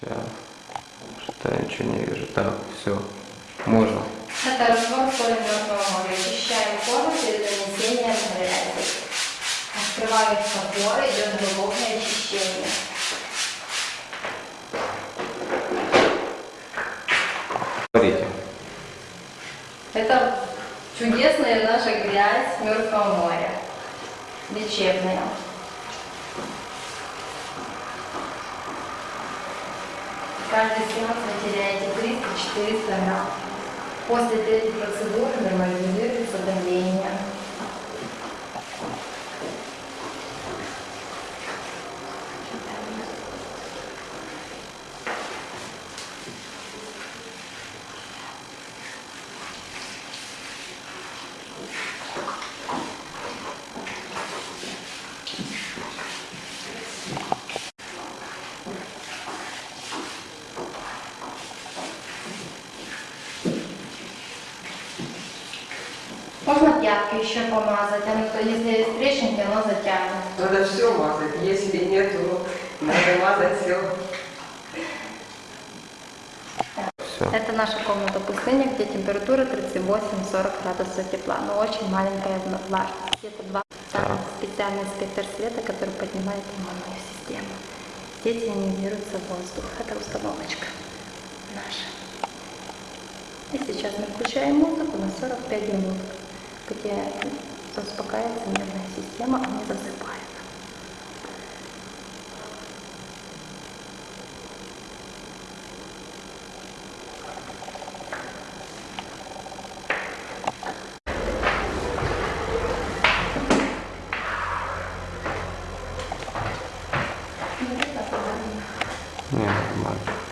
Сейчас. Что я ничего не вижу. Так, все. Можно. Это раствор соли мертвого моря. Очищаем кожу перед нанесением грязи. Открываются поры, идет глубокое очищение. Говорите. Это чудесная наша грязь Мертвого моря. Лечебная. Каждый сеанс вы теряете 300-400 грамм. После третьей процедуры нормализуется давление. Можно пятки еще помазать, оно, то если есть трещинки, оно затянет. Надо все мазать. Если нет, то надо мазать все. Все. Это наша комната пустыня, где температура 38-40 градусов тепла, но очень маленькая влажность. Где-то два Так. Там специальный спектр света, который поднимает иммунную систему. Здесь ионизируется воздух. Это установочка наша. И сейчас мы включаем музыку на 45 минут, где успокаивается нервная система, засыпают. Не, нормально.